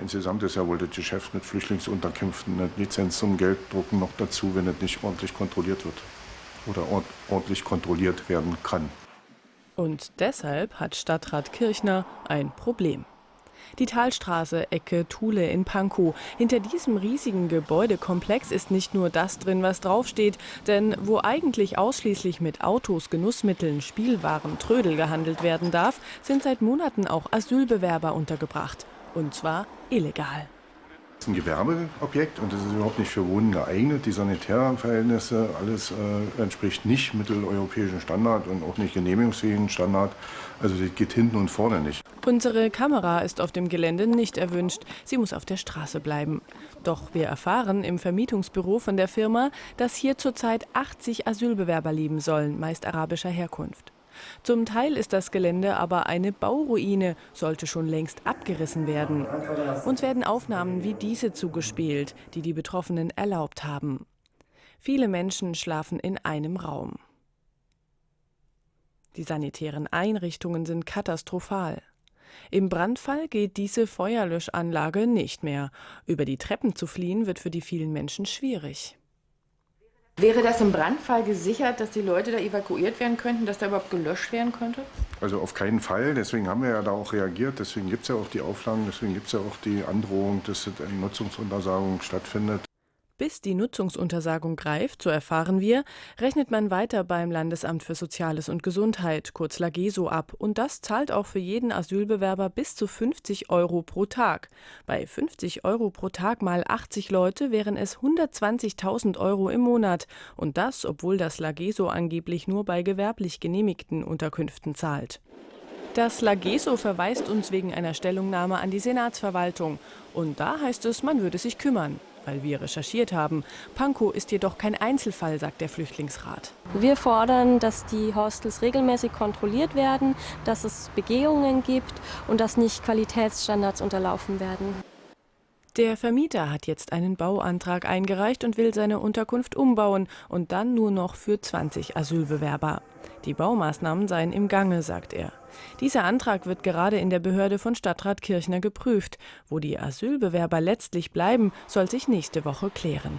Insgesamt ist ja wohl das Geschäft mit Flüchtlingsunterkünften eine Lizenz zum Gelddrucken noch dazu, wenn es nicht ordentlich kontrolliert wird oder ordentlich kontrolliert werden kann. Und deshalb hat Stadtrat Kirchner ein Problem. Die Talstraße, Ecke Thule in Pankow. Hinter diesem riesigen Gebäudekomplex ist nicht nur das drin, was draufsteht, denn wo eigentlich ausschließlich mit Autos, Genussmitteln, Spielwaren, Trödel gehandelt werden darf, sind seit Monaten auch Asylbewerber untergebracht. Und zwar illegal ist ein Gewerbeobjekt und das ist überhaupt nicht für Wohnen geeignet. Die sanitären Verhältnisse, alles äh, entspricht nicht mitteleuropäischen Standard und auch nicht genehmigungsfähigen Standard. Also das geht hinten und vorne nicht. Unsere Kamera ist auf dem Gelände nicht erwünscht. Sie muss auf der Straße bleiben. Doch wir erfahren im Vermietungsbüro von der Firma, dass hier zurzeit 80 Asylbewerber leben sollen, meist arabischer Herkunft. Zum Teil ist das Gelände aber eine Bauruine, sollte schon längst abgerissen werden. Uns werden Aufnahmen wie diese zugespielt, die die Betroffenen erlaubt haben. Viele Menschen schlafen in einem Raum. Die sanitären Einrichtungen sind katastrophal. Im Brandfall geht diese Feuerlöschanlage nicht mehr. Über die Treppen zu fliehen wird für die vielen Menschen schwierig. Wäre das im Brandfall gesichert, dass die Leute da evakuiert werden könnten, dass da überhaupt gelöscht werden könnte? Also auf keinen Fall. Deswegen haben wir ja da auch reagiert. Deswegen gibt es ja auch die Auflagen, deswegen gibt es ja auch die Androhung, dass eine Nutzungsuntersagung stattfindet. Bis die Nutzungsuntersagung greift, so erfahren wir, rechnet man weiter beim Landesamt für Soziales und Gesundheit, kurz LAGESO, ab. Und das zahlt auch für jeden Asylbewerber bis zu 50 Euro pro Tag. Bei 50 Euro pro Tag mal 80 Leute wären es 120.000 Euro im Monat. Und das, obwohl das LAGESO angeblich nur bei gewerblich genehmigten Unterkünften zahlt. Das LAGESO verweist uns wegen einer Stellungnahme an die Senatsverwaltung. Und da heißt es, man würde sich kümmern weil wir recherchiert haben. Pankow ist jedoch kein Einzelfall, sagt der Flüchtlingsrat. Wir fordern, dass die Hostels regelmäßig kontrolliert werden, dass es Begehungen gibt und dass nicht Qualitätsstandards unterlaufen werden. Der Vermieter hat jetzt einen Bauantrag eingereicht und will seine Unterkunft umbauen und dann nur noch für 20 Asylbewerber. Die Baumaßnahmen seien im Gange, sagt er. Dieser Antrag wird gerade in der Behörde von Stadtrat Kirchner geprüft. Wo die Asylbewerber letztlich bleiben, soll sich nächste Woche klären.